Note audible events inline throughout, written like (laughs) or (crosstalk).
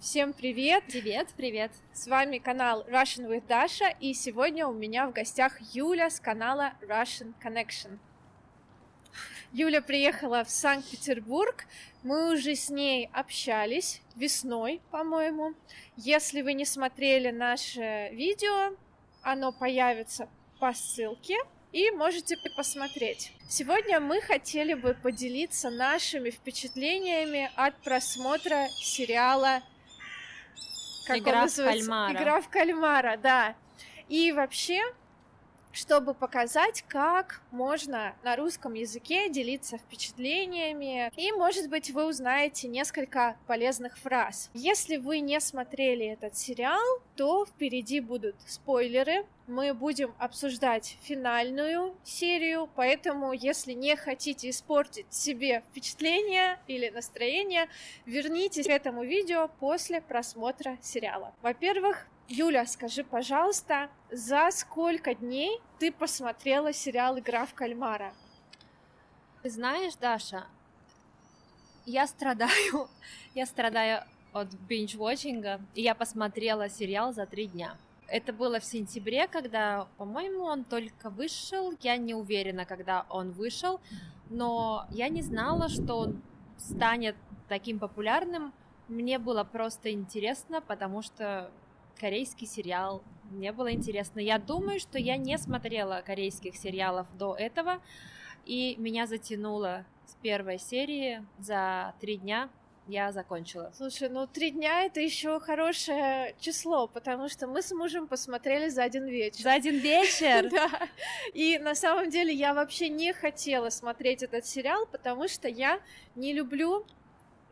Всем привет! Привет, привет! С вами канал Russian with Dasha, и сегодня у меня в гостях Юля с канала Russian Connection. Юля приехала в Санкт-Петербург, мы уже с ней общались весной, по-моему. Если вы не смотрели наше видео, оно появится по ссылке, и можете посмотреть. Сегодня мы хотели бы поделиться нашими впечатлениями от просмотра сериала как Игра в кальмара. Игра в кальмара, да. И вообще, чтобы показать, как можно на русском языке делиться впечатлениями. И, может быть, вы узнаете несколько полезных фраз. Если вы не смотрели этот сериал, то впереди будут спойлеры. Мы будем обсуждать финальную серию, поэтому, если не хотите испортить себе впечатление или настроение, вернитесь к этому видео после просмотра сериала. Во-первых, Юля, скажи, пожалуйста, за сколько дней ты посмотрела сериал «Игра в кальмара»? Ты знаешь, Даша, я страдаю, (laughs) я страдаю от binge-watchинга, и я посмотрела сериал за три дня. Это было в сентябре, когда, по-моему, он только вышел. Я не уверена, когда он вышел, но я не знала, что он станет таким популярным. Мне было просто интересно, потому что корейский сериал. Мне было интересно. Я думаю, что я не смотрела корейских сериалов до этого, и меня затянуло с первой серии за три дня я закончила. Слушай, ну три дня это еще хорошее число, потому что мы с мужем посмотрели за один вечер. За один вечер? (laughs) Да. И на самом деле я вообще не хотела смотреть этот сериал, потому что я не люблю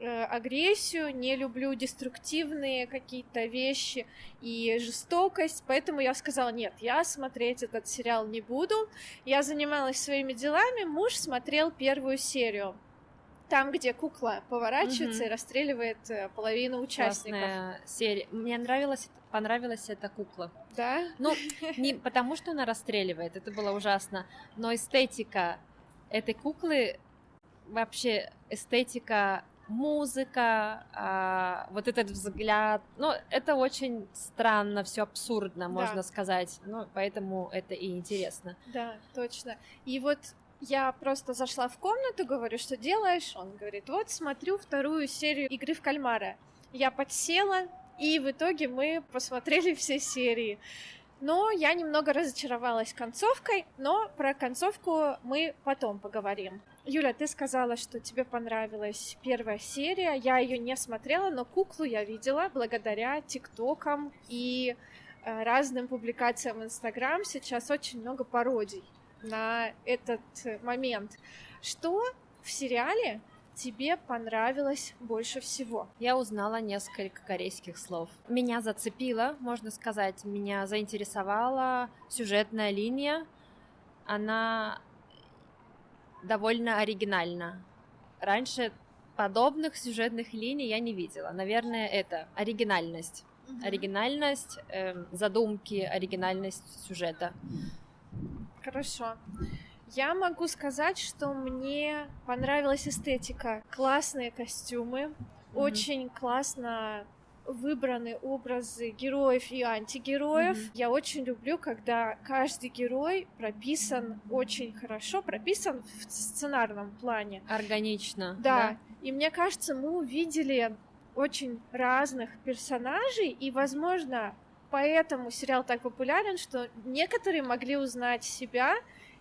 агрессию, не люблю деструктивные какие-то вещи и жестокость, поэтому я сказала, нет, я смотреть этот сериал не буду. Я занималась своими делами, муж смотрел первую серию. Там, где кукла поворачивается угу. и расстреливает э, половину участников. Классная серия. Мне нравилась, понравилась эта кукла. Да? Ну, (laughs) не потому что она расстреливает, это было ужасно, но эстетика этой куклы, вообще эстетика музыка, а, вот этот взгляд, ну, это очень странно, все абсурдно, можно да. сказать, ну, поэтому это и интересно. Да, точно. И вот я просто зашла в комнату, говорю, что делаешь? Он говорит, вот смотрю вторую серию игры в кальмара. Я подсела, и в итоге мы посмотрели все серии. Но я немного разочаровалась концовкой, но про концовку мы потом поговорим. Юля, ты сказала, что тебе понравилась первая серия. Я ее не смотрела, но куклу я видела благодаря ТикТокам и э, разным публикациям в Инстаграм. Сейчас очень много пародий на этот момент. Что в сериале тебе понравилось больше всего? Я узнала несколько корейских слов. Меня зацепило, можно сказать, меня заинтересовала сюжетная линия. Она довольно оригинальна. Раньше подобных сюжетных линий я не видела. Наверное, это оригинальность. Угу. Оригинальность э, задумки, оригинальность сюжета. Хорошо. Я могу сказать, что мне понравилась эстетика. Классные костюмы, mm-hmm. очень классно выбраны образы героев и антигероев. Mm-hmm. Я очень люблю, когда каждый герой прописан очень хорошо, прописан в сценарном плане. Органично. Да. да. И мне кажется, мы увидели очень разных персонажей, и, возможно, поэтому сериал так популярен, что некоторые могли узнать себя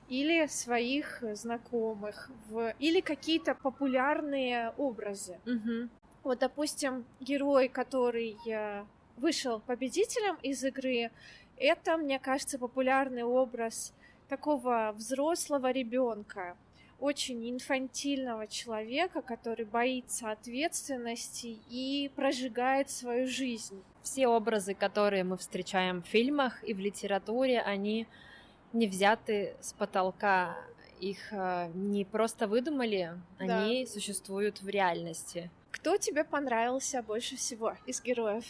или своих знакомых, в... или какие-то популярные образы. Угу. Вот, допустим, герой, который вышел победителем из игры, это, мне кажется, популярный образ такого взрослого ребенка, очень инфантильного человека, который боится ответственности и прожигает свою жизнь. Все образы, которые мы встречаем в фильмах и в литературе, они не взяты с потолка. Их э, не просто выдумали, да. они существуют в реальности. Кто тебе понравился больше всего из героев?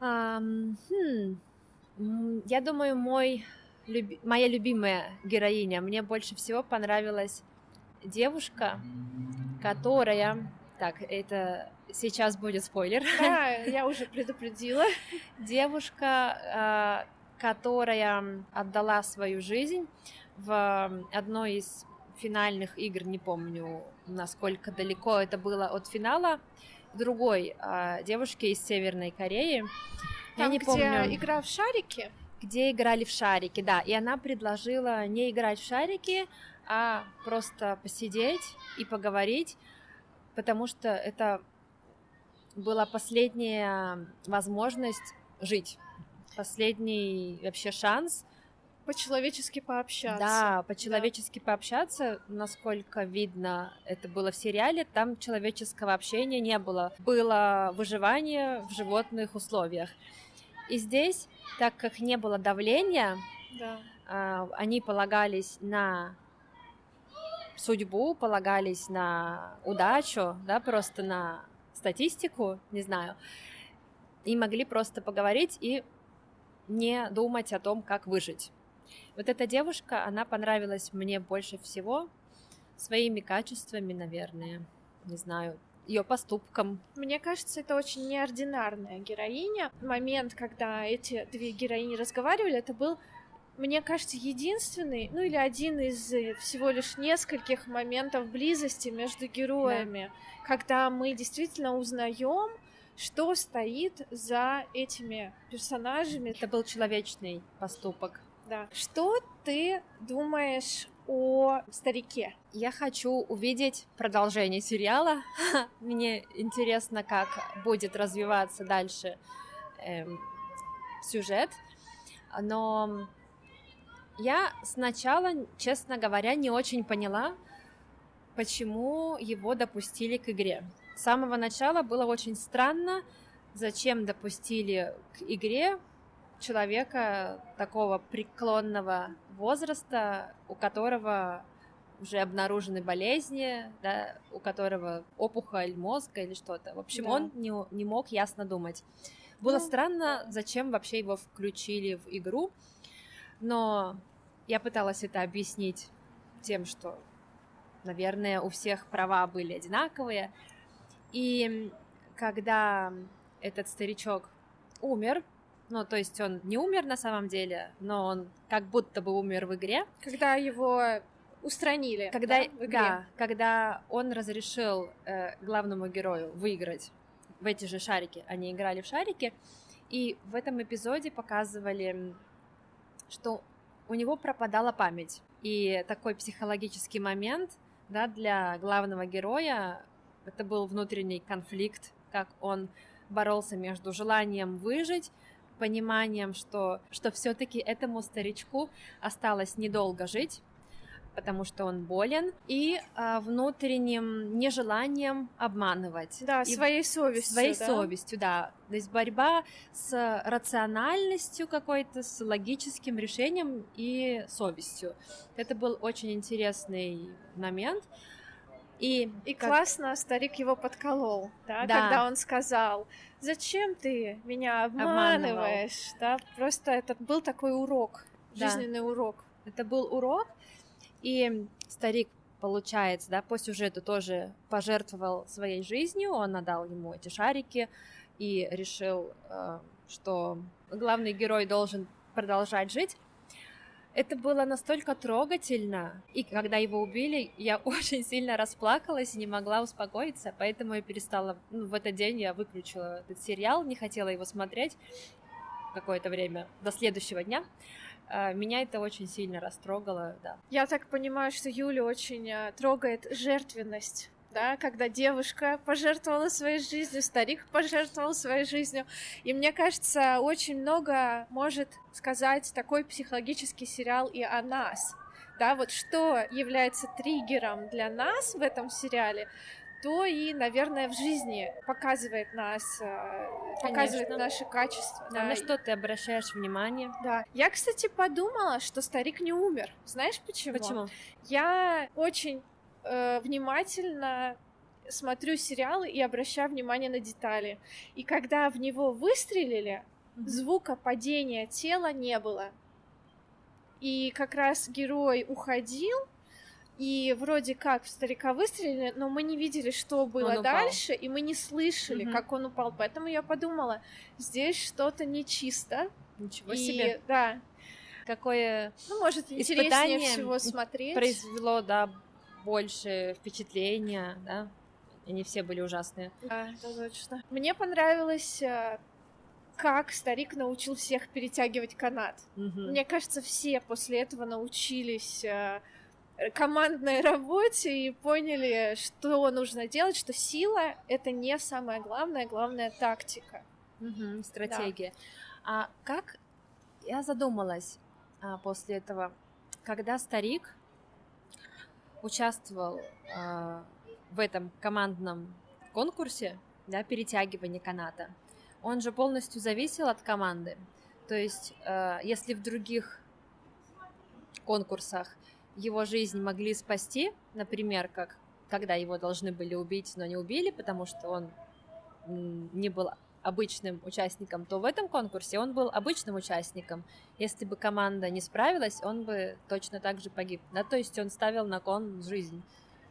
Um, хм, я думаю, мой, люби, моя любимая героиня. Мне больше всего понравилась девушка, которая Так, это сейчас будет спойлер. Да, я уже предупредила. (laughs) Девушка, а, которая отдала свою жизнь в одной из финальных игр, не помню, насколько далеко это было от финала, другой э, девушки из Северной Кореи. Там, Я не где помню. игра в шарики? Где играли в шарики, да. И она предложила не играть в шарики, а просто посидеть и поговорить, потому что это была последняя возможность жить, последний вообще шанс По-человечески пообщаться. да, по-человечески пообщаться, насколько видно, это было в сериале, там человеческого общения не было. Было выживание в животных условиях. И здесь, так как не было давления, Да. а, они полагались на судьбу, полагались на удачу, да, просто на статистику, не знаю, и могли просто поговорить и не думать о том, как выжить. Вот эта девушка, она понравилась мне больше всего своими качествами, наверное, не знаю, ее поступком. Мне кажется, это очень неординарная героиня. Момент, когда эти две героини разговаривали, это был, мне кажется, единственный, ну или один из всего лишь нескольких моментов близости между героями, когда мы действительно узнаем, что стоит за этими персонажами. Это был человечный поступок. Да. Что ты думаешь о старике? Я хочу увидеть продолжение сериала. (laughs) Мне интересно, как будет развиваться дальше эм, сюжет. Но я сначала, честно говоря, не очень поняла, почему его допустили к игре. С самого начала было очень странно, зачем допустили к игре человека такого преклонного возраста, у которого уже обнаружены болезни, да, у которого опухоль мозга или что-то. В общем, Да. он не, не мог ясно думать. Было Ну, странно, зачем вообще его включили в игру, но я пыталась это объяснить тем, что, наверное, у всех права были одинаковые. И когда этот старичок умер, ну, то есть он не умер на самом деле, но он как будто бы умер в игре, Когда его устранили когда, да, в игре. да, когда он разрешил э, главному герою выиграть в эти же шарики, они играли в шарики, и в этом эпизоде показывали, что у него пропадала память. И такой психологический момент, да, для главного героя, это был внутренний конфликт, как он боролся между желанием выжить, пониманием, что, что все-таки этому старичку осталось недолго жить, потому что он болен, и а, внутренним нежеланием обманывать. Да, И своей совестью. своей да? совестью, да. То есть борьба с рациональностью какой-то, с логическим решением и совестью. Это был очень интересный момент. И, И как- классно старик его подколол, да, Да. когда он сказал, зачем ты меня обманываешь, да, просто это был такой урок, Да. жизненный урок. Это был урок, и старик, получается, да, по сюжету тоже пожертвовал своей жизнью, он отдал ему эти шарики и решил, э, что главный герой должен продолжать жить. Это было настолько трогательно, и когда его убили, я (laughs) очень сильно расплакалась и не могла успокоиться, поэтому я перестала, ну, в этот день я выключила этот сериал, не хотела его смотреть какое-то время, до следующего дня. А, Меня это очень сильно растрогало, да. Я так понимаю, что Юлю очень э, трогает жертвенность, да, когда девушка пожертвовала своей жизнью, старик пожертвовал своей жизнью. И мне кажется, очень много может сказать такой психологический сериал и о нас. Да, вот что является триггером для нас в этом сериале, то и, наверное, в жизни показывает нас, э, показывает Конечно. наши качества. А да. на что ты обращаешь внимание? Да. Я, кстати, подумала, что старик не умер. Знаешь почему? Почему? Я очень э, внимательно смотрю сериалы и обращаю внимание на детали. И когда в него выстрелили, Мгм. звука падения тела не было. И как раз герой уходил, и вроде как в старика выстрелили, но мы не видели, что было дальше, и мы не слышали, угу. как он упал. Поэтому я подумала, здесь что-то нечисто. Ничего и, себе. Да. Какое ну, может, интереснее всего смотреть. Произвело, да, больше впечатления, да. Они все были ужасные. Да, это точно. Мне понравилось э, как старик научил всех перетягивать канат. Угу. Мне кажется, все после этого научились э, командной работе и поняли, что нужно делать, что сила это не самое главное, главная тактика. Угу, стратегия. Да. А как я задумалась а, после этого, когда старик участвовал а, в этом командном конкурсе, да, перетягивания каната, он же полностью зависел от команды. То есть, э, если в других конкурсах его жизнь могли спасти, например, как когда его должны были убить, но не убили, потому что он не был обычным участником, то в этом конкурсе он был обычным участником. Если бы команда не справилась, он бы точно так же погиб. Да, то есть он ставил на кон жизнь.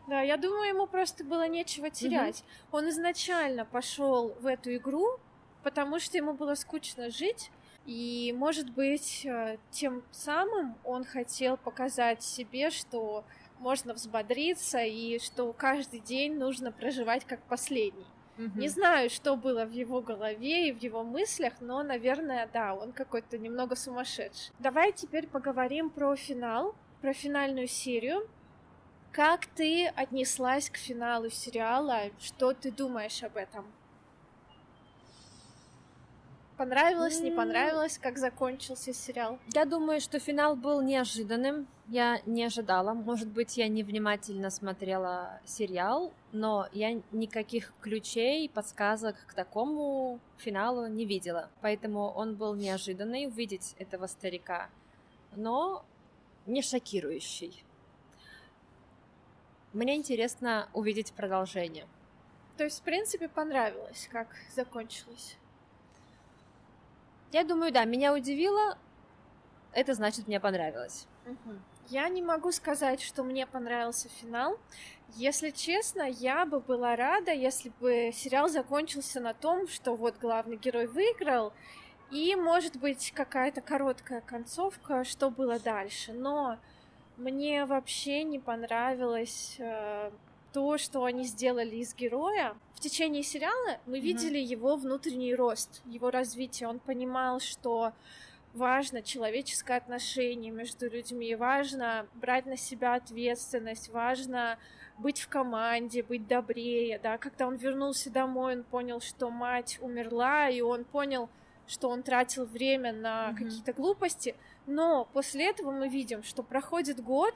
Да, я думаю, ему просто было нечего терять. Угу. Он изначально пошел в эту игру, потому что ему было скучно жить, и, может быть, э, тем самым он хотел показать себе, что можно взбодриться и что каждый день нужно проживать как последний. Угу. Не знаю, что было в его голове и в его мыслях, но, наверное, да, он какой-то немного сумасшедший. Давай теперь поговорим про финал, про финальную серию. Как ты отнеслась к финалу сериала? Что ты думаешь об этом? Понравилось, не понравилось, как закончился сериал? Я думаю, что финал был неожиданным. Я не ожидала. Может быть, я невнимательно смотрела сериал, но я никаких ключей, подсказок к такому финалу не видела. Поэтому он был неожиданный увидеть этого старика, но не шокирующий. Мне интересно увидеть продолжение. То есть, в принципе, понравилось, как закончилось? Я думаю, да, меня удивило, это значит, мне понравилось. Угу. Я не могу сказать, что мне понравился финал. Если честно, я бы была рада, если бы сериал закончился на том, что вот главный герой выиграл, и, может быть, какая-то короткая концовка, что было дальше. Но мне вообще не понравилось э, то, что они сделали из героя. В течение сериала мы mm-hmm. видели его внутренний рост, его развитие. Он понимал, что важно человеческое отношение между людьми, важно брать на себя ответственность, важно быть в команде, быть добрее, да. Когда он вернулся домой, он понял, что мать умерла, и он понял, что он тратил время на mm-hmm. какие-то глупости. Но после этого мы видим, что проходит год,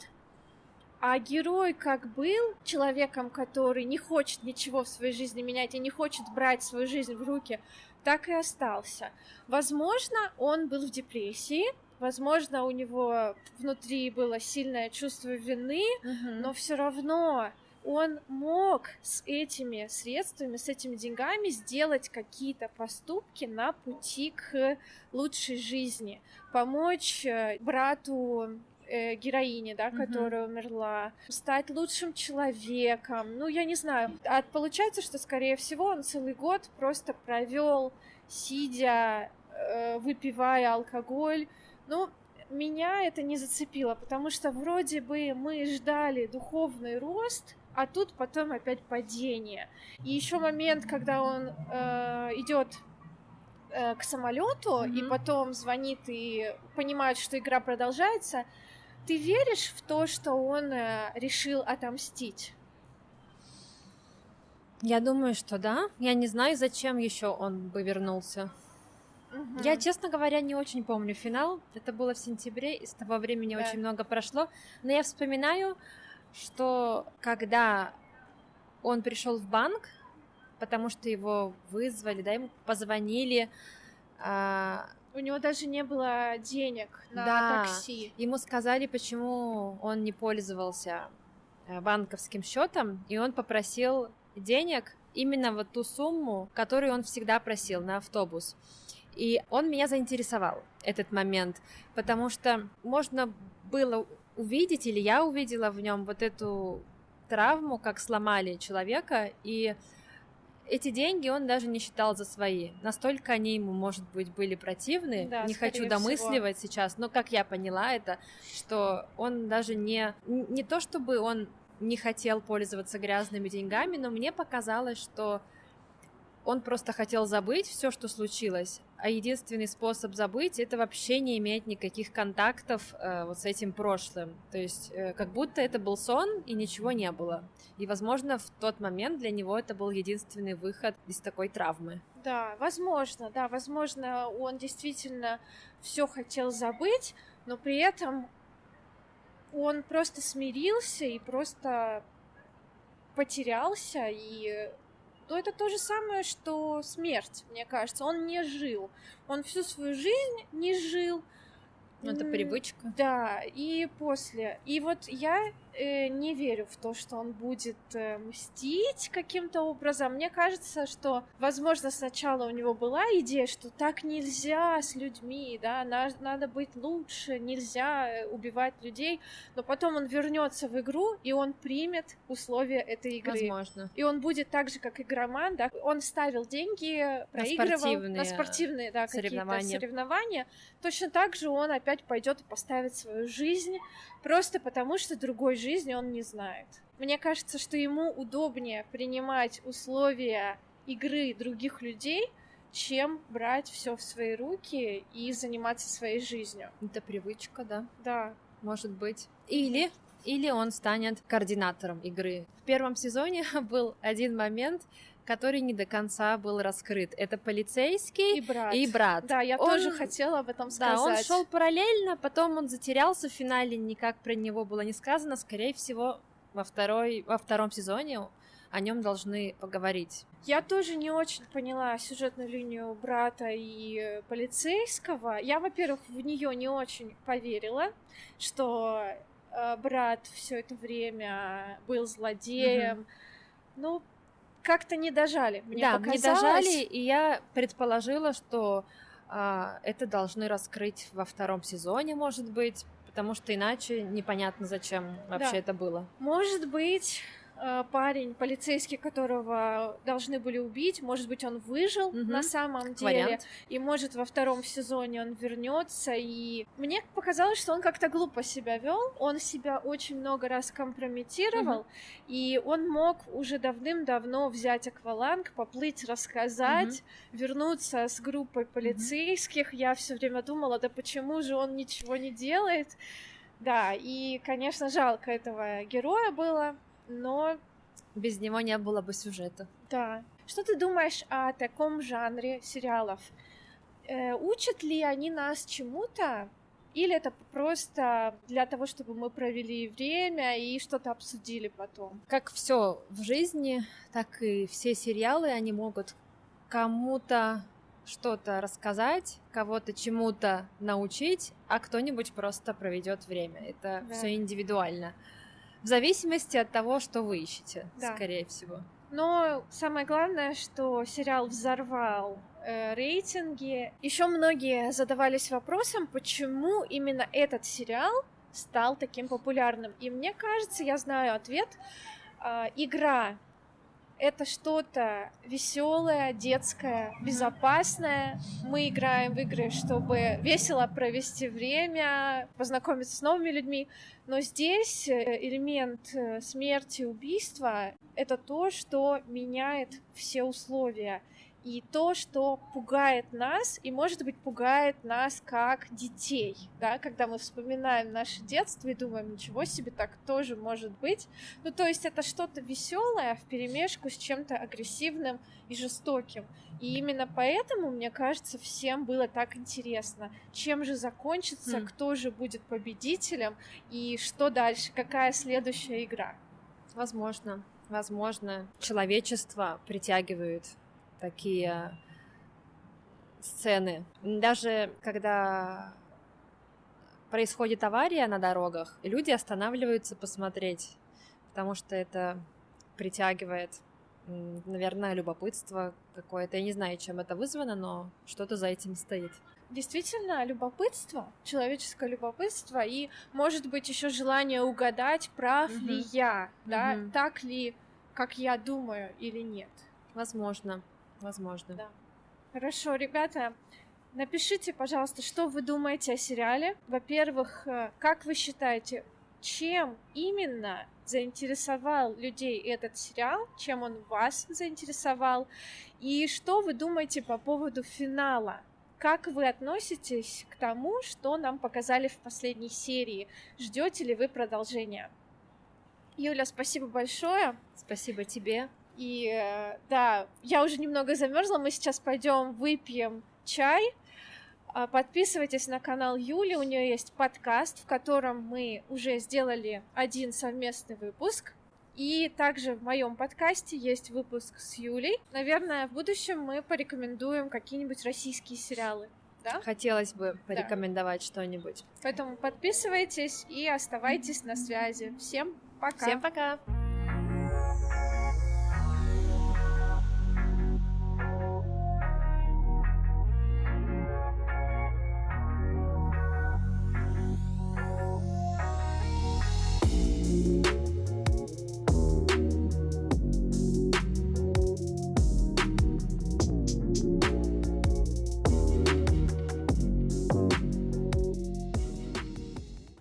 а герой как был человеком, который не хочет ничего в своей жизни менять и не хочет брать свою жизнь в руки, так и остался. Возможно, он был в депрессии, возможно, у него внутри было сильное чувство вины, угу. но все равно он мог с этими средствами, с этими деньгами сделать какие-то поступки на пути к лучшей жизни, помочь э, брату э, героини, да, mm-hmm. которая умерла, стать лучшим человеком. Ну, я не знаю. А получается, что, скорее всего, он целый год просто провел, сидя, э, выпивая алкоголь. Ну, меня это не зацепило, потому что вроде бы мы ждали духовный рост, а тут потом опять падение. И еще момент, когда он э, идет э, к самолету mm-hmm. и потом звонит и понимает, что игра продолжается, ты веришь в то, что он э, решил отомстить? Я думаю, что да. Я не знаю, зачем еще он бы вернулся. Угу. Я, честно говоря, не очень помню финал. Это было в сентябре, и с того времени да. очень много прошло. Но я вспоминаю, что когда он пришел в банк, потому что его вызвали, да, ему позвонили, а, у него даже не было денег на да. такси. Ему сказали, почему он не пользовался э, банковским счетом, и он попросил денег именно вот ту сумму, которую он всегда просил на автобус. И он меня заинтересовал, этот момент, потому что можно было увидеть, или я увидела в нем вот эту травму, как сломали человека, и эти деньги он даже не считал за свои. Настолько они ему, может быть, были противны. Да, не хочу домысливать всего. сейчас, но как я поняла это, что он даже не не то чтобы он не хотел пользоваться грязными деньгами, но мне показалось, что он просто хотел забыть все, что случилось, а единственный способ забыть это вообще не иметь никаких контактов э, вот с этим прошлым. То есть э, как будто это был сон и ничего не было. И, возможно, в тот момент для него это был единственный выход из такой травмы. Да, возможно, да, возможно, он действительно все хотел забыть, но при этом он просто смирился и просто потерялся и то это то же самое, что смерть, мне кажется. Он не жил. Он всю свою жизнь не жил. Это привычка. Да, и после. И вот я э, не верю в то, что он будет э, мстить каким-то образом. Мне кажется, что, возможно, сначала у него была идея, что так нельзя с людьми, да, на, надо быть лучше, нельзя э, убивать людей, но потом он вернется в игру и он примет условия этой игры. Возможно. И он будет так же, как игроман, да, он ставил деньги, проигрывал на спортивные, на спортивные да, соревнования. соревнования. Точно так же он опять пойдет и поставит свою жизнь просто потому, что другой жизни он не знает. Мне кажется, что ему удобнее принимать условия игры других людей, чем брать все в свои руки и заниматься своей жизнью. Это привычка, да? Да. Может быть. Или или он станет координатором игры. В первом сезоне (laughs) был один момент, который не до конца был раскрыт. Это полицейский и брат. И брат. Да, я он, тоже хотела об этом сказать. Да, он шел параллельно, потом он затерялся в финале, никак про него было не сказано. Скорее всего, во, второй, во втором сезоне о нем должны поговорить. Я тоже не очень поняла сюжетную линию брата и полицейского. Я, во-первых, в нее не очень поверила, что брат все это время был злодеем. Угу. Ну, как-то не дожали. Мне да, показалось... не дожали, и я предположила, что а, это должны раскрыть во втором сезоне, может быть, потому что иначе непонятно, зачем вообще да. это было. Может быть, Э, парень, полицейский, которого должны были убить, может быть, он выжил угу. на самом деле, Вариант. и может во втором сезоне он вернется. И мне показалось, что он как-то глупо себя вел, он себя очень много раз компрометировал, угу. и он мог уже давным-давно взять акваланг, поплыть, рассказать, угу. вернуться с группой полицейских. Угу. Я все время думала, да почему же он ничего не делает? Да, и, конечно, жалко этого героя было но без него не было бы сюжета. Да. Что ты думаешь о таком жанре сериалов? Э, учат ли они нас чему-то? Или это просто для того, чтобы мы провели время и что-то обсудили потом? Как все в жизни, так и все сериалы, они могут кому-то что-то рассказать, кого-то чему-то научить, а кто-нибудь просто проведет время. Это да. все индивидуально. В зависимости от того, что вы ищете, да. скорее всего. Но самое главное, что сериал взорвал э, рейтинги. Еще многие задавались вопросом, почему именно этот сериал стал таким популярным. И мне кажется, я знаю ответ. Э, игра это что-то веселое, детское, безопасное. Мы играем в игры, чтобы весело провести время, познакомиться с новыми людьми. Но здесь э, элемент э, смерти, убийства — это то, что меняет все условия и то, что пугает нас, и, может быть, пугает нас как детей, да, когда мы вспоминаем наше детство и думаем, ничего себе, так тоже может быть. Ну, то есть это что-то веселое в перемешку с чем-то агрессивным и жестоким. И именно поэтому, мне кажется, всем было так интересно, чем же закончится, mm. кто же будет победителем и что дальше, какая следующая игра. Возможно, возможно, человечество притягивает такие сцены. Даже когда происходит авария на дорогах, люди останавливаются посмотреть, потому что это притягивает наверное, любопытство какое-то. Я не знаю, чем это вызвано, но что-то за этим стоит. Действительно, любопытство, человеческое любопытство, и, может быть, еще желание угадать, прав угу. ли я, да, угу. так ли, как я думаю, или нет. Возможно, возможно. Да. Хорошо, ребята, напишите, пожалуйста, что вы думаете о сериале. Во-первых, э, как вы считаете, чем именно заинтересовал людей этот сериал, чем он вас заинтересовал, и что вы думаете по поводу финала. Как вы относитесь к тому, что нам показали в последней серии? Ждете ли вы продолжения? Юля, спасибо большое. Спасибо тебе. И э, да, я уже немного замерзла. Мы сейчас пойдем выпьем чай. А, подписывайтесь на канал Юли, у нее есть подкаст, в котором мы уже сделали один совместный выпуск. И также в моем подкасте есть выпуск с Юлей. Наверное, в будущем мы порекомендуем какие-нибудь российские сериалы. Да? Хотелось бы порекомендовать да. что-нибудь. Поэтому подписывайтесь и оставайтесь на связи. Всем пока. Всем пока.